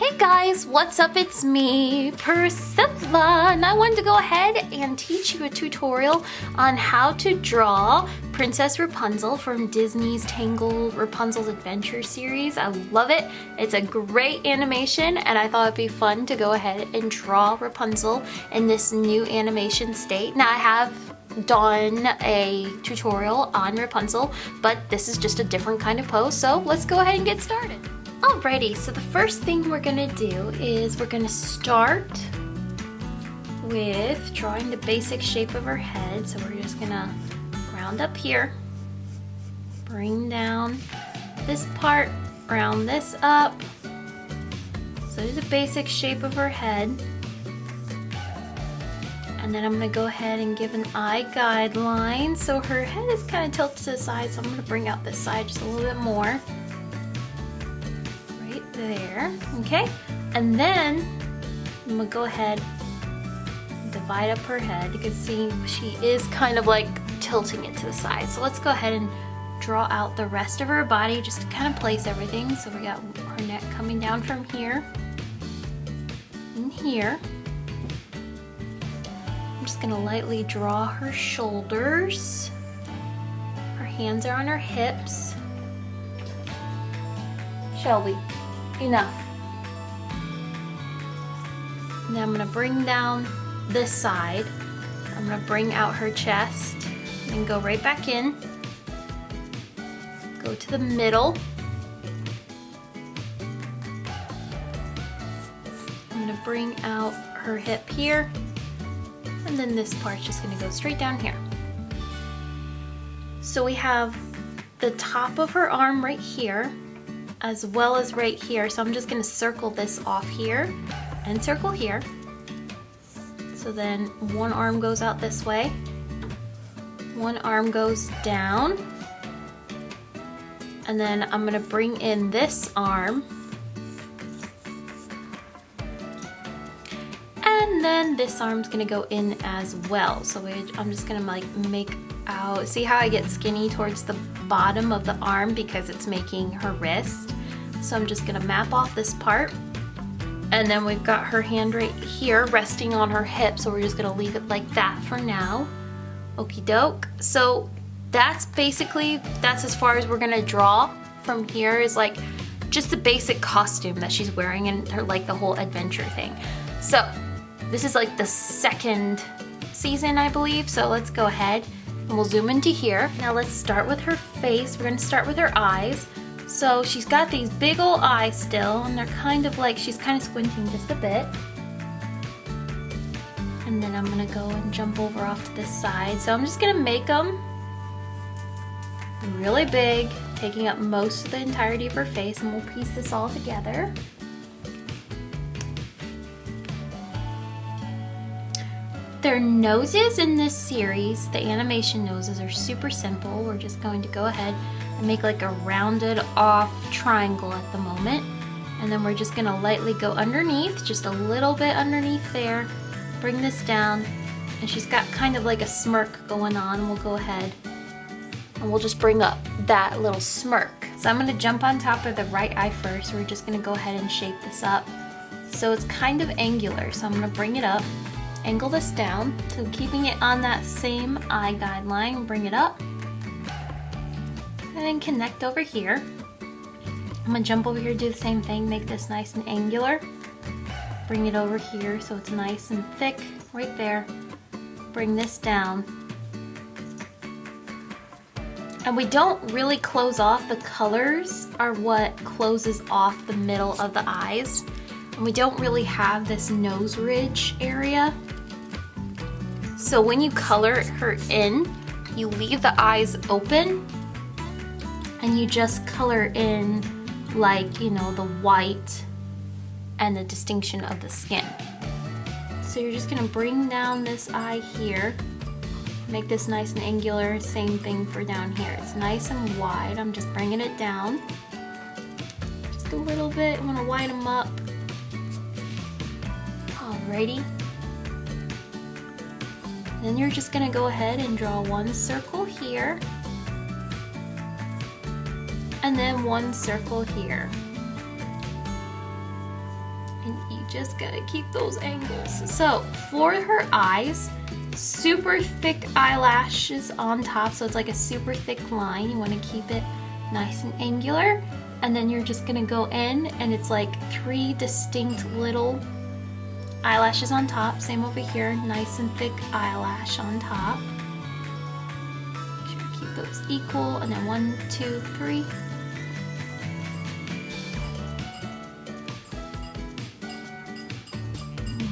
Hey guys, what's up? It's me, Priscilla, and I wanted to go ahead and teach you a tutorial on how to draw Princess Rapunzel from Disney's Tangled Rapunzel's Adventure series. I love it. It's a great animation and I thought it'd be fun to go ahead and draw Rapunzel in this new animation state. Now I have done a tutorial on Rapunzel, but this is just a different kind of pose, so let's go ahead and get started. Alrighty, so the first thing we're gonna do is we're gonna start with drawing the basic shape of her head. So we're just gonna round up here, bring down this part, round this up. So there's a basic shape of her head. And then I'm gonna go ahead and give an eye guideline. So her head is kind of tilted to the side, so I'm gonna bring out this side just a little bit more there, okay? And then I'm gonna go ahead divide up her head. You can see she is kind of like tilting it to the side. So let's go ahead and draw out the rest of her body just to kind of place everything. So we got her neck coming down from here and here. I'm just gonna lightly draw her shoulders. Her hands are on her hips. Shelby, enough. Now I'm gonna bring down this side. I'm gonna bring out her chest and go right back in. Go to the middle. I'm gonna bring out her hip here. And then this part's just gonna go straight down here. So we have the top of her arm right here as well as right here. So I'm just gonna circle this off here and circle here. So then one arm goes out this way, one arm goes down, and then I'm gonna bring in this arm, and then this arm's gonna go in as well. So I'm just gonna like make out, see how I get skinny towards the bottom of the arm because it's making her wrist. So I'm just gonna map off this part and then we've got her hand right here resting on her hip. So we're just gonna leave it like that for now. Okie doke. So that's basically, that's as far as we're gonna draw from here is like just the basic costume that she's wearing and her like the whole adventure thing. So this is like the second season, I believe. So let's go ahead and we'll zoom into here. Now let's start with her face. We're gonna start with her eyes. So she's got these big old eyes still, and they're kind of like, she's kind of squinting just a bit. And then I'm gonna go and jump over off to this side. So I'm just gonna make them really big, taking up most of the entirety of her face, and we'll piece this all together. Their noses in this series, the animation noses, are super simple. We're just going to go ahead and make like a rounded off triangle at the moment. And then we're just gonna lightly go underneath, just a little bit underneath there, bring this down, and she's got kind of like a smirk going on. We'll go ahead and we'll just bring up that little smirk. So I'm gonna jump on top of the right eye first. We're just gonna go ahead and shape this up. So it's kind of angular, so I'm gonna bring it up, angle this down, so keeping it on that same eye guideline, bring it up, and then connect over here. I'm gonna jump over here, do the same thing, make this nice and angular. Bring it over here so it's nice and thick right there. Bring this down. And we don't really close off, the colors are what closes off the middle of the eyes. And we don't really have this nose ridge area. So when you color her in, you leave the eyes open and you just color in like, you know, the white and the distinction of the skin. So you're just gonna bring down this eye here, make this nice and angular, same thing for down here. It's nice and wide, I'm just bringing it down. Just a little bit, I'm gonna widen them up. Alrighty. Then you're just gonna go ahead and draw one circle here and then one circle here. And you just gotta keep those angles. So for her eyes, super thick eyelashes on top. So it's like a super thick line. You wanna keep it nice and angular. And then you're just gonna go in and it's like three distinct little eyelashes on top. Same over here, nice and thick eyelash on top. Make sure to keep those equal. And then one, two, three.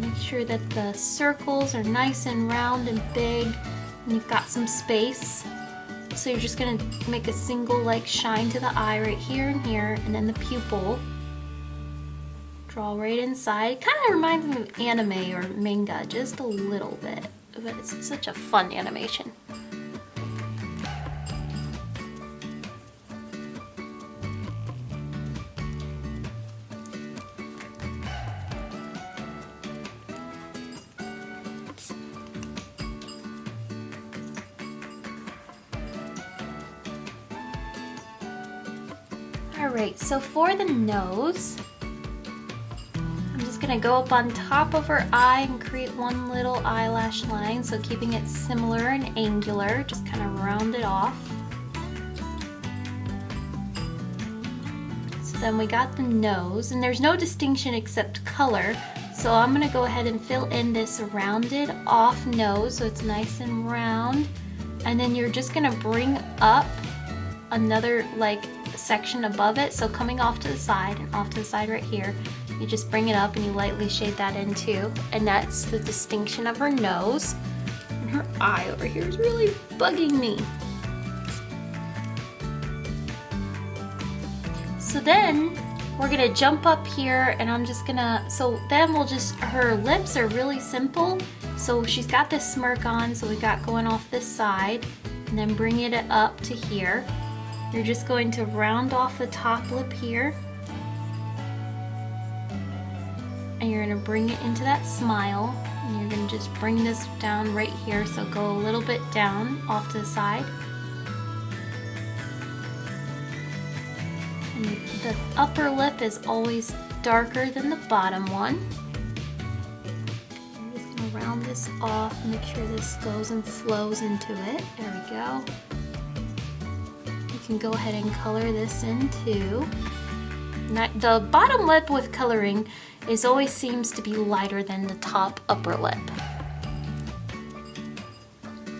Make sure that the circles are nice and round and big and you've got some space. So you're just gonna make a single like shine to the eye right here and here and then the pupil. Draw right inside. Kind of reminds me of anime or manga, just a little bit. But it's such a fun animation. All right, so for the nose, gonna go up on top of her eye and create one little eyelash line. So keeping it similar and angular, just kind of round it off. So then we got the nose and there's no distinction except color. So I'm gonna go ahead and fill in this rounded off nose so it's nice and round. And then you're just gonna bring up another like section above it. So coming off to the side and off to the side right here, you just bring it up and you lightly shade that in too. And that's the distinction of her nose. And her eye over here is really bugging me. So then we're gonna jump up here and I'm just gonna, so then we'll just, her lips are really simple. So she's got this smirk on, so we got going off this side and then bring it up to here. You're just going to round off the top lip here. And you're gonna bring it into that smile. And you're gonna just bring this down right here. So go a little bit down off to the side. And the upper lip is always darker than the bottom one. I'm just gonna round this off, make sure this goes and flows into it. There we go you can go ahead and color this in too. The bottom lip with coloring is always seems to be lighter than the top upper lip.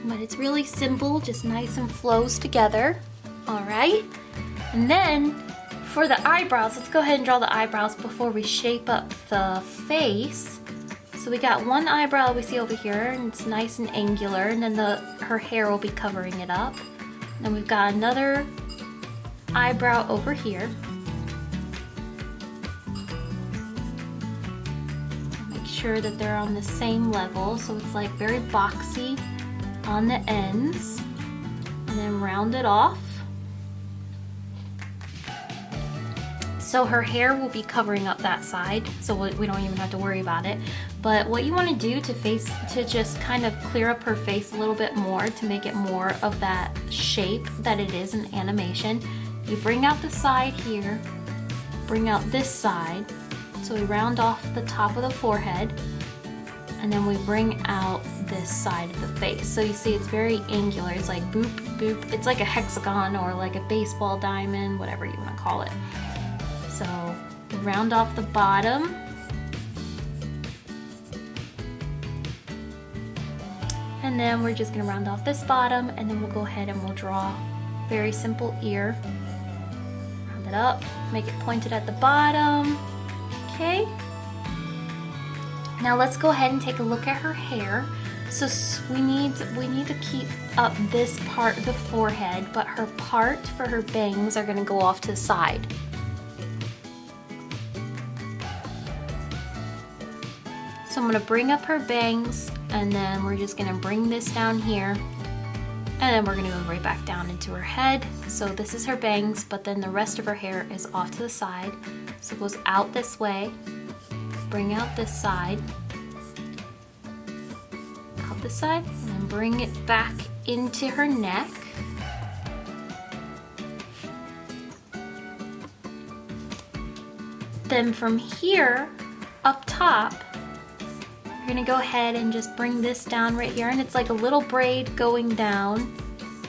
But it's really simple, just nice and flows together. All right, and then for the eyebrows, let's go ahead and draw the eyebrows before we shape up the face. So we got one eyebrow we see over here, and it's nice and angular, and then the her hair will be covering it up. Then we've got another eyebrow over here. Sure that they're on the same level so it's like very boxy on the ends. And then round it off. So her hair will be covering up that side, so we don't even have to worry about it. But what you wanna do to face, to just kind of clear up her face a little bit more to make it more of that shape that it is in animation, you bring out the side here, bring out this side, so we round off the top of the forehead, and then we bring out this side of the face. So you see it's very angular, it's like boop, boop, it's like a hexagon or like a baseball diamond, whatever you wanna call it. So round off the bottom, And then we're just gonna round off this bottom and then we'll go ahead and we'll draw very simple ear Round it up, make it pointed at the bottom. Okay. Now let's go ahead and take a look at her hair. So we need we need to keep up this part of the forehead, but her part for her bangs are gonna go off to the side. So I'm gonna bring up her bangs and then we're just gonna bring this down here and then we're gonna go right back down into her head. So this is her bangs, but then the rest of her hair is off to the side. So it goes out this way, bring out this side, out this side, and then bring it back into her neck. Then from here, up top, you're gonna go ahead and just bring this down right here and it's like a little braid going down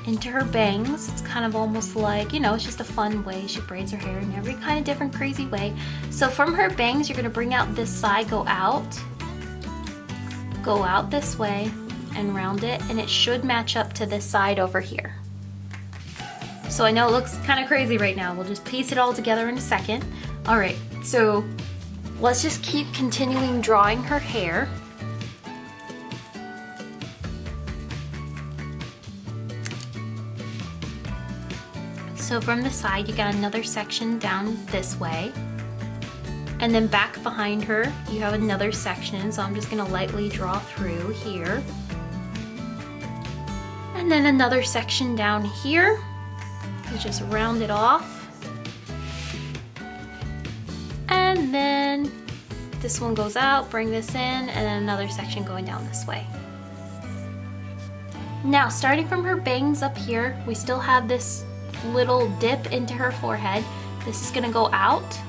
into her bangs. It's kind of almost like, you know, it's just a fun way. She braids her hair in every kind of different crazy way. So from her bangs, you're gonna bring out this side, go out, go out this way and round it and it should match up to this side over here. So I know it looks kind of crazy right now. We'll just piece it all together in a second. All right, so let's just keep continuing drawing her hair. So from the side, you got another section down this way. And then back behind her, you have another section. So I'm just gonna lightly draw through here. And then another section down here. You just round it off. And then this one goes out, bring this in, and then another section going down this way. Now, starting from her bangs up here, we still have this little dip into her forehead. This is gonna go out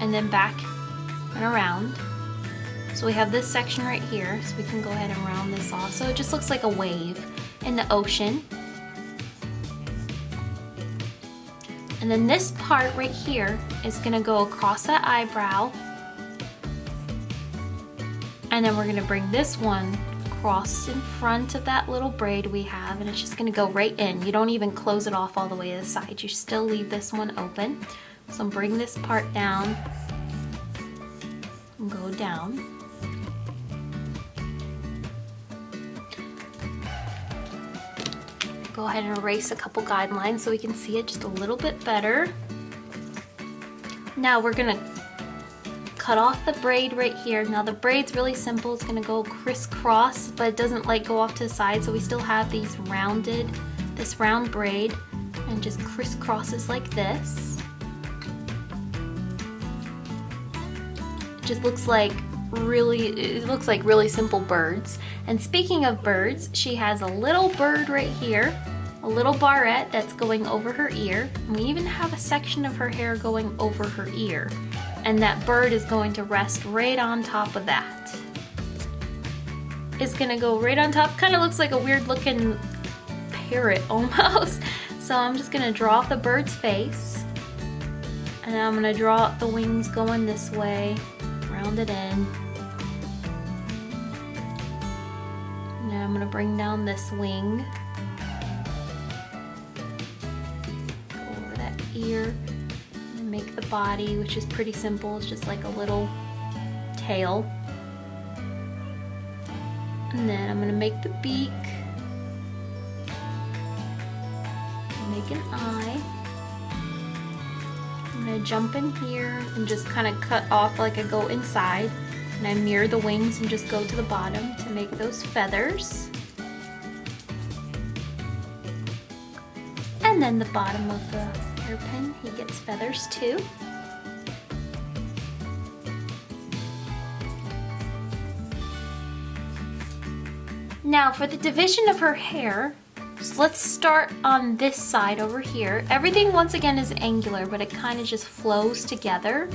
and then back and around. So we have this section right here, so we can go ahead and round this off. So it just looks like a wave in the ocean. And then this part right here is gonna go across that eyebrow. And then we're gonna bring this one across in front of that little braid we have and it's just gonna go right in. You don't even close it off all the way to the side. You still leave this one open. So bring this part down and go down. Go ahead and erase a couple guidelines so we can see it just a little bit better. Now we're gonna cut off the braid right here. Now the braid's really simple. It's gonna go crisscross, but it doesn't like go off to the side. So we still have these rounded, this round braid and just crisscrosses like this. It just looks like really, it looks like really simple birds. And speaking of birds, she has a little bird right here, a little barrette that's going over her ear. And we even have a section of her hair going over her ear and that bird is going to rest right on top of that. It's gonna go right on top, kind of looks like a weird looking parrot almost. So I'm just gonna draw the bird's face and I'm gonna draw the wings going this way, round it in. Now I'm gonna bring down this wing. Go over that ear make the body, which is pretty simple. It's just like a little tail. And then I'm gonna make the beak. Make an eye. I'm gonna jump in here and just kind of cut off like I go inside. And I mirror the wings and just go to the bottom to make those feathers. And then the bottom of the hairpin. He gets feathers too. Now for the division of her hair, so let's start on this side over here. Everything once again is angular, but it kind of just flows together.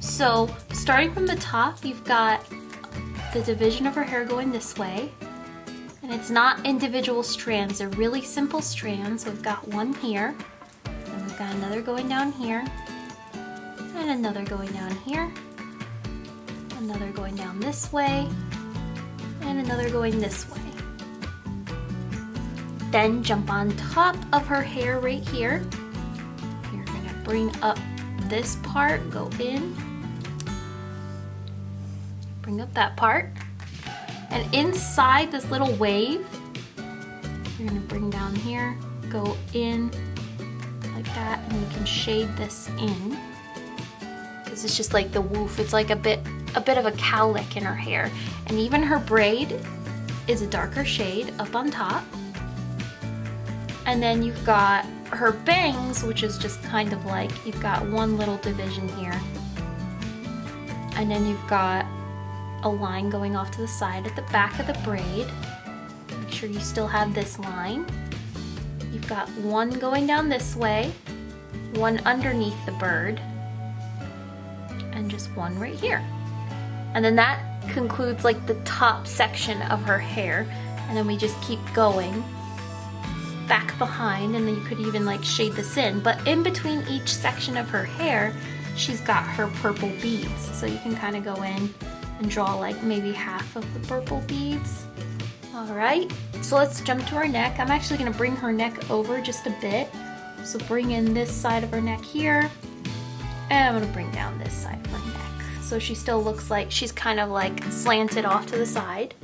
So starting from the top, you've got the division of her hair going this way. And it's not individual strands, they're really simple strands. So we've got one here, got another going down here, and another going down here, another going down this way, and another going this way. Then jump on top of her hair right here. You're gonna bring up this part, go in, bring up that part, and inside this little wave, you're gonna bring down here, go in, like that and we can shade this in. Because it's just like the woof. It's like a bit a bit of a cowlick in her hair. And even her braid is a darker shade up on top. And then you've got her bangs which is just kind of like you've got one little division here. And then you've got a line going off to the side at the back of the braid. Make sure you still have this line You've got one going down this way, one underneath the bird, and just one right here. And then that concludes like the top section of her hair. And then we just keep going back behind and then you could even like shade this in. But in between each section of her hair, she's got her purple beads. So you can kind of go in and draw like maybe half of the purple beads. All right, so let's jump to our neck. I'm actually gonna bring her neck over just a bit. So bring in this side of her neck here. And I'm gonna bring down this side of her neck. So she still looks like she's kind of like slanted off to the side.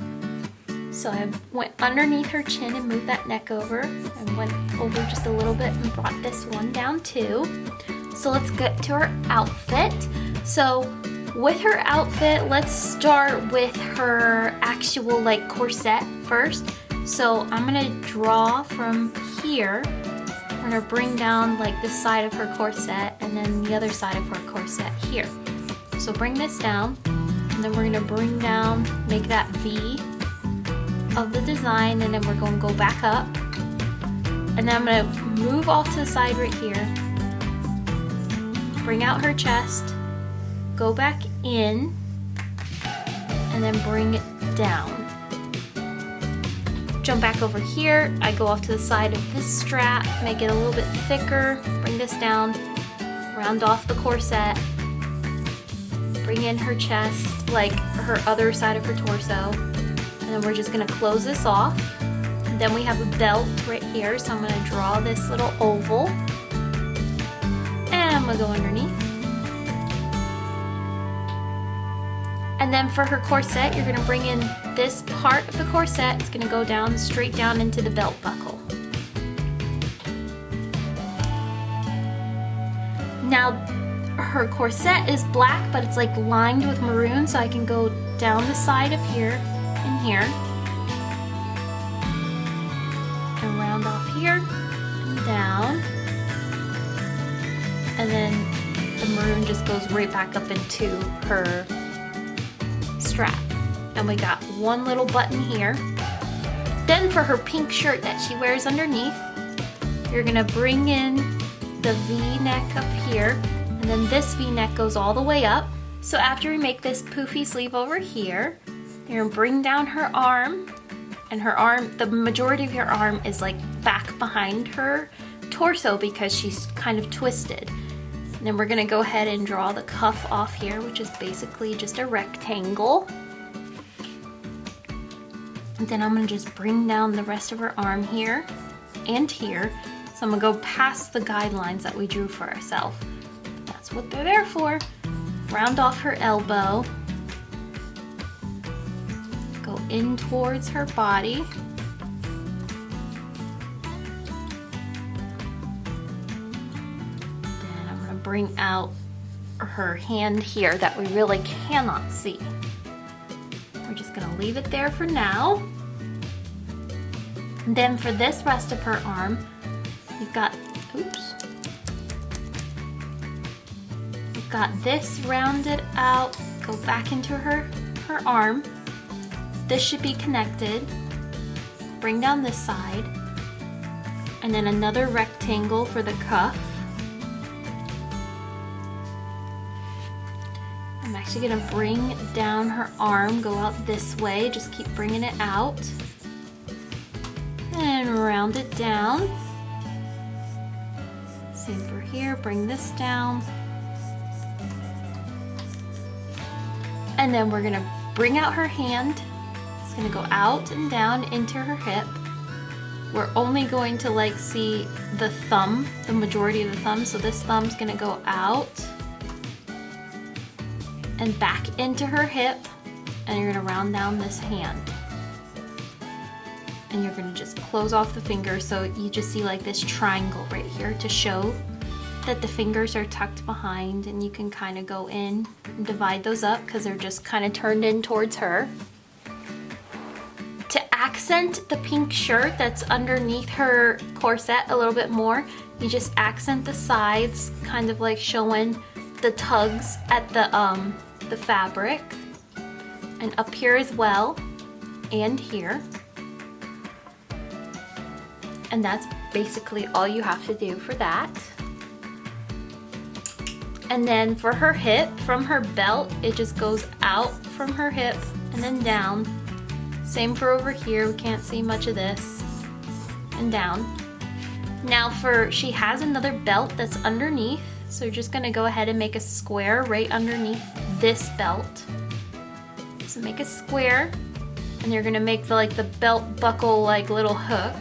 So I went underneath her chin and moved that neck over and went over just a little bit and brought this one down too. So let's get to her outfit. So with her outfit, let's start with her actual like corset first. So I'm gonna draw from here. I'm gonna bring down like this side of her corset and then the other side of her corset here. So bring this down and then we're gonna bring down, make that V of the design and then we're to go back up and then I'm to move off to the side right here bring out her chest go back in and then bring it down jump back over here I go off to the side of this strap make it a little bit thicker bring this down round off the corset bring in her chest like her other side of her torso and then we're just gonna close this off. Then we have a belt right here, so I'm gonna draw this little oval. And I'm gonna go underneath. And then for her corset, you're gonna bring in this part of the corset. It's gonna go down, straight down into the belt buckle. Now, her corset is black, but it's like lined with maroon, so I can go down the side of here and here and round off here and down and then the maroon just goes right back up into her strap and we got one little button here. Then for her pink shirt that she wears underneath you're gonna bring in the v-neck up here. And then this v-neck goes all the way up. So after we make this poofy sleeve over here you're gonna bring down her arm. And her arm, the majority of her arm is like back behind her torso because she's kind of twisted. And then we're gonna go ahead and draw the cuff off here, which is basically just a rectangle. And then I'm gonna just bring down the rest of her arm here and here. So I'm gonna go past the guidelines that we drew for ourselves. That's what they're there for. Round off her elbow Go in towards her body. Bring out her hand here that we really cannot see. We're just gonna leave it there for now. And then for this rest of her arm, we've got, oops. We've got this rounded out, go back into her, her arm. This should be connected. Bring down this side. And then another rectangle for the cuff. Actually gonna bring down her arm, go out this way, just keep bringing it out. And round it down. Same for here, bring this down. And then we're gonna bring out her hand It's gonna go out and down into her hip. We're only going to like see the thumb, the majority of the thumb. So this thumb's gonna go out and back into her hip and you're gonna round down this hand. And you're gonna just close off the fingers so you just see like this triangle right here to show that the fingers are tucked behind and you can kind of go in and divide those up because they're just kind of turned in towards her To accent the pink shirt that's underneath her corset a little bit more. You just accent the sides, kind of like showing the tugs at the, um, the fabric. And up here as well, and here. And that's basically all you have to do for that. And then for her hip, from her belt, it just goes out from her hip and then down. Same for over here, we can't see much of this. And down. Now for, she has another belt that's underneath, so you're just gonna go ahead and make a square right underneath this belt. So make a square, and you're gonna make the like the belt buckle like little hook.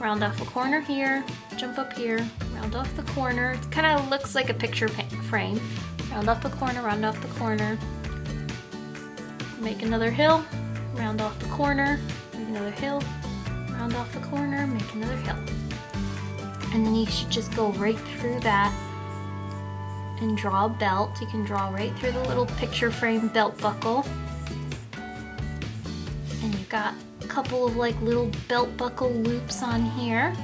Round off a corner here, jump up here, round off the corner. It kind of looks like a picture frame. Round off the corner, round off the corner. Make another hill, round off the corner, make another hill, round off the corner, make another hill. And then you should just go right through that and draw a belt. You can draw right through the little picture frame belt buckle. And you've got a couple of like little belt buckle loops on here.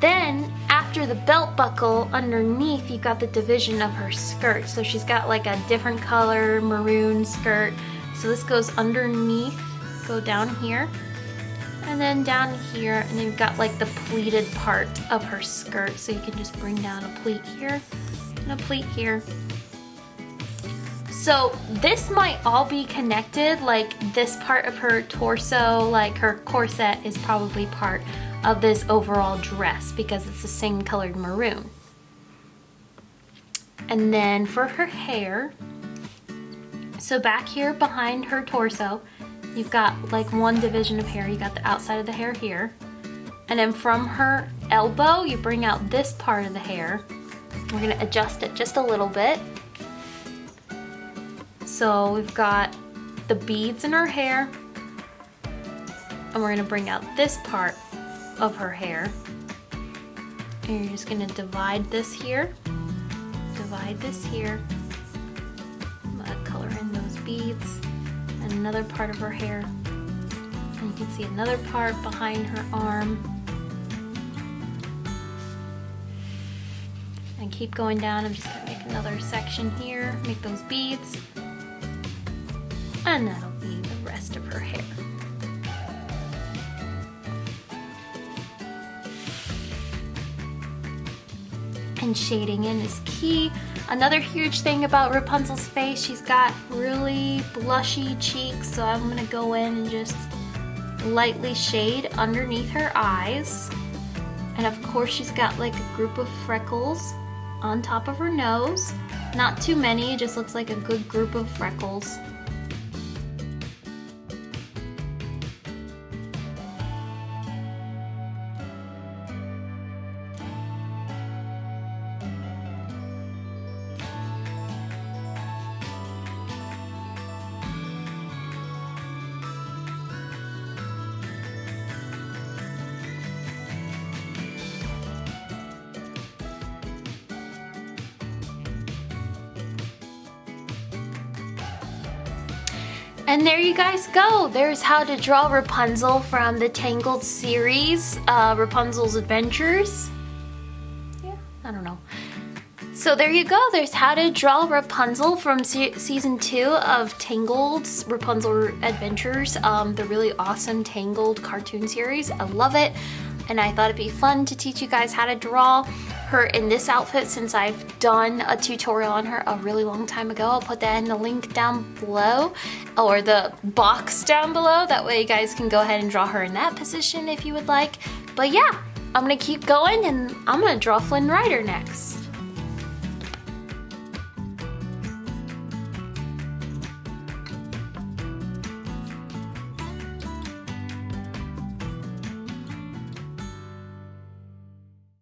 Then after the belt buckle underneath, you've got the division of her skirt. So she's got like a different color maroon skirt. So this goes underneath, go down here. And then down here, and you've got like the pleated part of her skirt. So you can just bring down a pleat here and a pleat here. So this might all be connected, like this part of her torso, like her corset is probably part of this overall dress because it's the same colored maroon. And then for her hair, so back here behind her torso, you've got like one division of hair. You got the outside of the hair here. And then from her elbow, you bring out this part of the hair. We're gonna adjust it just a little bit. So we've got the beads in her hair. And we're gonna bring out this part of her hair. And you're just gonna divide this here, divide this here, color in those beads, another part of her hair. And you can see another part behind her arm. And keep going down, I'm just gonna make another section here, make those beads. And that'll and shading in is key. Another huge thing about Rapunzel's face, she's got really blushy cheeks, so I'm gonna go in and just lightly shade underneath her eyes. And of course she's got like a group of freckles on top of her nose. Not too many, just looks like a good group of freckles. And there you guys go. There's how to draw Rapunzel from the Tangled series, uh, Rapunzel's Adventures. Yeah, I don't know. So there you go. There's how to draw Rapunzel from se season two of Tangled's Rapunzel Adventures, um, the really awesome Tangled cartoon series. I love it. And I thought it'd be fun to teach you guys how to draw her in this outfit since I've done a tutorial on her a really long time ago. I'll put that in the link down below or the box down below. That way you guys can go ahead and draw her in that position if you would like. But yeah, I'm gonna keep going and I'm gonna draw Flynn Rider next.